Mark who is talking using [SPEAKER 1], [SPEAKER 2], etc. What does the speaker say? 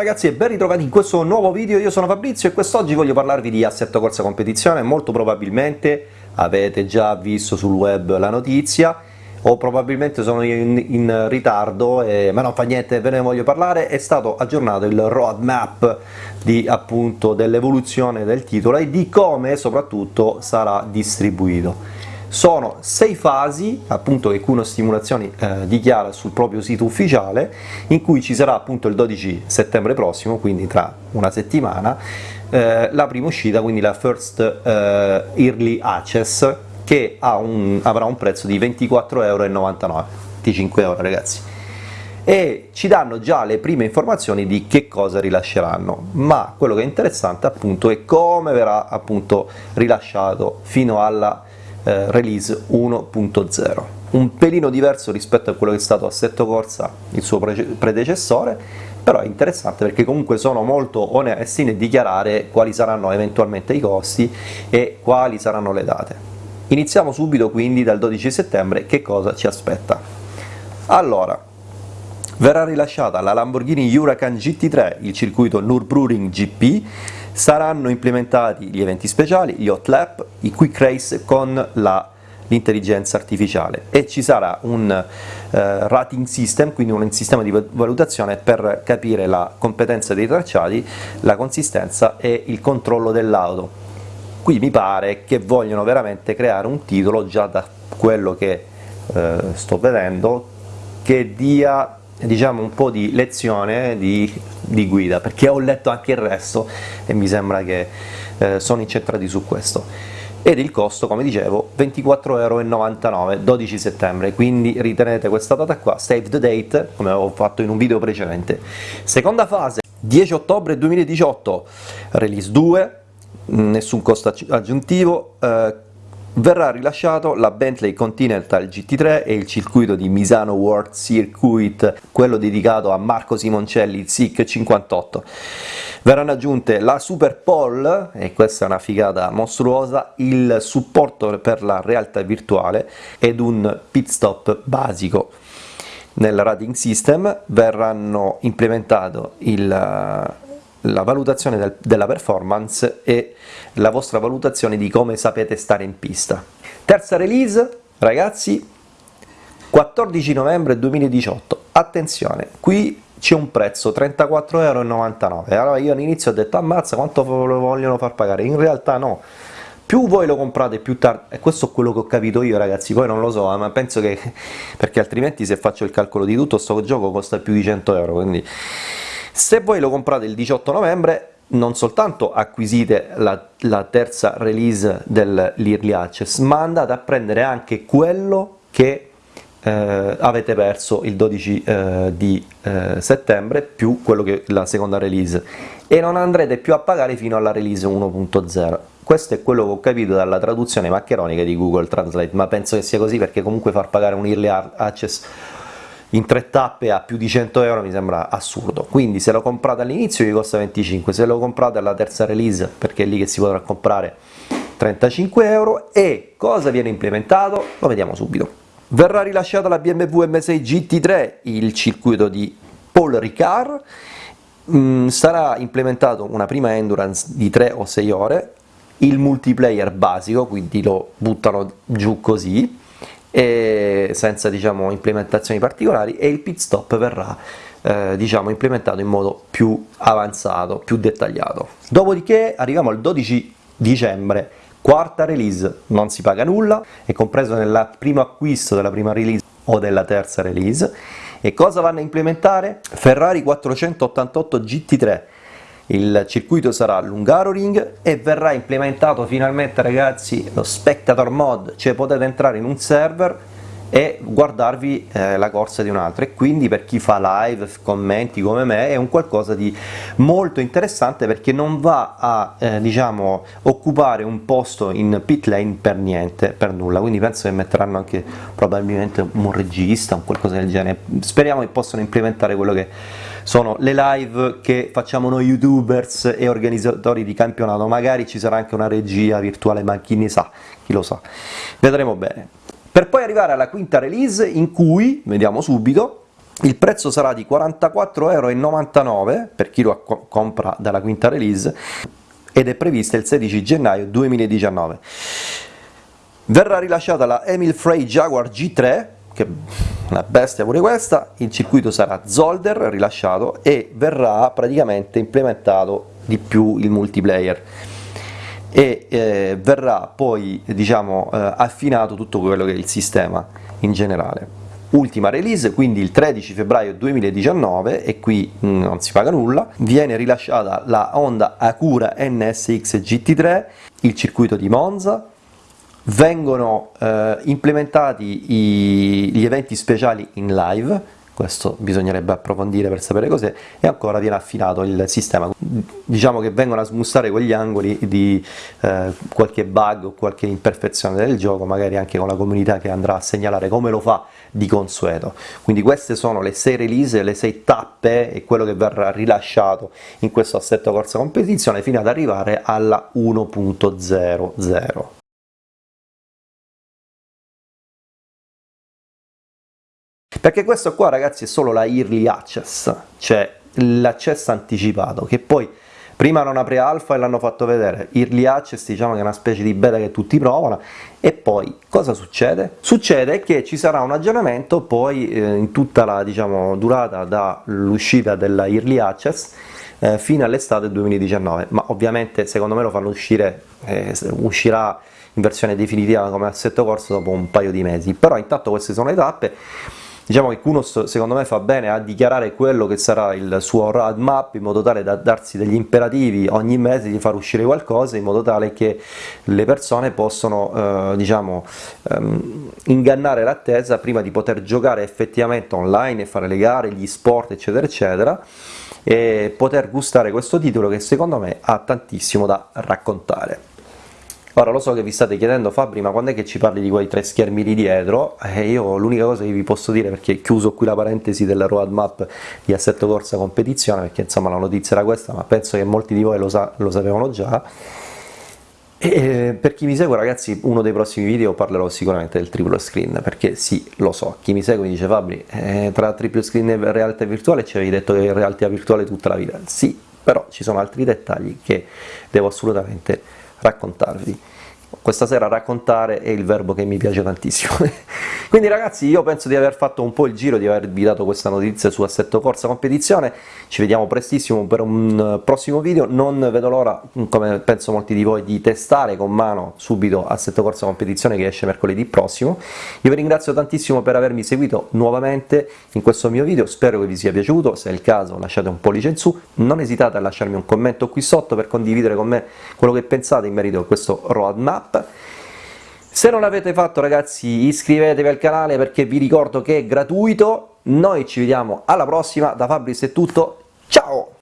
[SPEAKER 1] ragazzi e ben ritrovati in questo nuovo video, io sono Fabrizio e quest'oggi voglio parlarvi di Assetto Corsa Competizione, molto probabilmente avete già visto sul web la notizia o probabilmente sono in, in ritardo, eh, ma non fa niente, ve ne voglio parlare, è stato aggiornato il roadmap dell'evoluzione del titolo e di come soprattutto sarà distribuito. Sono sei fasi, appunto, che Kuno Stimulazioni eh, dichiara sul proprio sito ufficiale, in cui ci sarà appunto il 12 settembre prossimo, quindi tra una settimana, eh, la prima uscita, quindi la First eh, Early Access, che un, avrà un prezzo di 24,99 euro, 25 euro ragazzi. E ci danno già le prime informazioni di che cosa rilasceranno, ma quello che è interessante appunto è come verrà appunto rilasciato fino alla eh, release 1.0 un pelino diverso rispetto a quello che è stato Assetto Corsa, il suo pre predecessore, però è interessante perché comunque sono molto onesti nel dichiarare quali saranno eventualmente i costi e quali saranno le date. Iniziamo subito quindi dal 12 settembre, che cosa ci aspetta? Allora, verrà rilasciata la Lamborghini Huracan GT3, il circuito Nürburgring GP, saranno implementati gli eventi speciali, gli hot lap, i quick race con l'intelligenza artificiale e ci sarà un eh, rating system, quindi un sistema di valutazione per capire la competenza dei tracciati, la consistenza e il controllo dell'auto. Qui mi pare che vogliono veramente creare un titolo, già da quello che eh, sto vedendo, che dia diciamo un po' di lezione di, di, guida perché ho letto anche il resto e mi sembra che eh, sono incentrati su questo. Ed il costo come dicevo 24,99 euro 12 settembre quindi ritenete questa data qua save the date come avevo fatto in un video precedente. Seconda fase 10 ottobre 2018 release 2 nessun costo aggiuntivo eh, verrà rilasciato la Bentley Continental GT3 e il circuito di Misano World Circuit, quello dedicato a Marco Simoncelli SIC 58. Verranno aggiunte la Super Pole, e questa è una figata mostruosa, il supporto per la realtà virtuale ed un pit stop basico. Nel rating system verranno implementato il la valutazione del, della performance e la vostra valutazione di come sapete stare in pista. Terza release, ragazzi, 14 novembre 2018, attenzione, qui c'è un prezzo 34,99 euro, allora io all'inizio ho detto ammazza quanto lo vogliono far pagare, in realtà no, più voi lo comprate più tardi, e questo è quello che ho capito io ragazzi, poi non lo so, ma penso che, perché altrimenti se faccio il calcolo di tutto sto gioco costa più di 100 euro, quindi se voi lo comprate il 18 novembre non soltanto acquisite la, la terza release dell'Early Access, ma andate a prendere anche quello che eh, avete perso il 12 eh, di eh, settembre più quello che la seconda release. E non andrete più a pagare fino alla release 1.0 questo è quello che ho capito dalla traduzione maccheronica di Google Translate ma penso che sia così perché comunque far pagare un Early Access in tre tappe a più di 100 euro mi sembra assurdo. Quindi se lo comprate all'inizio vi costa 25 se lo comprate alla terza release perché è lì che si potrà comprare 35 euro e cosa viene implementato? Lo vediamo subito. Verrà rilasciata la BMW M6 GT3 il circuito di Paul Ricard. Mm, sarà implementato una prima endurance di 3 o 6 ore il multiplayer basico quindi lo buttano giù così senza diciamo, implementazioni particolari e il pit stop verrà eh, diciamo, implementato in modo più avanzato, più dettagliato. Dopodiché arriviamo al 12 dicembre, quarta release, non si paga nulla, è compreso nel primo acquisto della prima release o della terza release e cosa vanno a implementare? Ferrari 488 GT3 il circuito sarà Lungaroring e verrà implementato finalmente ragazzi lo Spectator Mod, cioè potete entrare in un server e guardarvi eh, la corsa di un altro. E quindi per chi fa live, commenti come me è un qualcosa di molto interessante perché non va a eh, diciamo occupare un posto in pit lane per niente, per nulla, quindi penso che metteranno anche probabilmente un regista, un qualcosa del genere, speriamo che possano implementare quello che sono le live che facciamo noi youtubers e organizzatori di campionato, magari ci sarà anche una regia virtuale ma chi ne sa, chi lo sa, vedremo bene. Per poi arrivare alla quinta release in cui, vediamo subito, il prezzo sarà di 44,99€ per chi lo compra dalla quinta release ed è prevista il 16 gennaio 2019. Verrà rilasciata la Emil Frey Jaguar G3, che una bestia pure questa, il circuito sarà Zolder rilasciato e verrà praticamente implementato di più il multiplayer. E eh, verrà poi diciamo, eh, affinato tutto quello che è il sistema in generale. Ultima release, quindi il 13 febbraio 2019, e qui mm, non si paga nulla, viene rilasciata la Honda Acura NSX GT3, il circuito di Monza, vengono eh, implementati i, gli eventi speciali in live, questo bisognerebbe approfondire per sapere cos'è, e ancora viene affinato il sistema. Diciamo che vengono a smussare quegli angoli di eh, qualche bug o qualche imperfezione del gioco, magari anche con la comunità che andrà a segnalare come lo fa di consueto. Quindi queste sono le 6 release, le 6 tappe e quello che verrà rilasciato in questo assetto corsa competizione fino ad arrivare alla 1.00. Perché questo qua ragazzi è solo la early access, cioè l'accesso anticipato, che poi prima era una pre-alpha e l'hanno fatto vedere, early access diciamo che è una specie di beta che tutti provano, e poi cosa succede? Succede che ci sarà un aggiornamento poi eh, in tutta la diciamo, durata dall'uscita della early access eh, fino all'estate 2019, ma ovviamente secondo me lo fanno uscire, eh, uscirà in versione definitiva come assetto corso dopo un paio di mesi, però intanto queste sono le tappe, Diciamo che Kunos secondo me fa bene a dichiarare quello che sarà il suo roadmap in modo tale da darsi degli imperativi ogni mese di far uscire qualcosa in modo tale che le persone possano eh, diciamo, ehm, ingannare l'attesa prima di poter giocare effettivamente online e fare le gare, gli sport eccetera eccetera e poter gustare questo titolo che secondo me ha tantissimo da raccontare. Ora lo so che vi state chiedendo Fabri ma quando è che ci parli di quei tre schermi di dietro? Eh, io l'unica cosa che vi posso dire, perché chiuso qui la parentesi della roadmap di Assetto Corsa Competizione, perché insomma la notizia era questa, ma penso che molti di voi lo, sa lo sapevano già, e per chi mi segue ragazzi uno dei prossimi video parlerò sicuramente del triplo screen perché sì lo so. Chi mi segue mi dice Fabri eh, tra triplo screen e realtà virtuale ci avevi detto che è realtà virtuale tutta la vita. Sì però ci sono altri dettagli che devo assolutamente raccontarvi questa sera raccontare è il verbo che mi piace tantissimo. Quindi ragazzi io penso di aver fatto un po' il giro di avervi dato questa notizia su Assetto Corsa Competizione. Ci vediamo prestissimo per un prossimo video. Non vedo l'ora come penso molti di voi di testare con mano subito Assetto Corsa Competizione che esce mercoledì prossimo. Io vi ringrazio tantissimo per avermi seguito nuovamente in questo mio video. Spero che vi sia piaciuto. Se è il caso lasciate un pollice in su. Non esitate a lasciarmi un commento qui sotto per condividere con me quello che pensate in merito a questo roadmap app se non l'avete fatto ragazzi iscrivetevi al canale perché vi ricordo che è gratuito. Noi ci vediamo alla prossima. Da Fabris è tutto. Ciao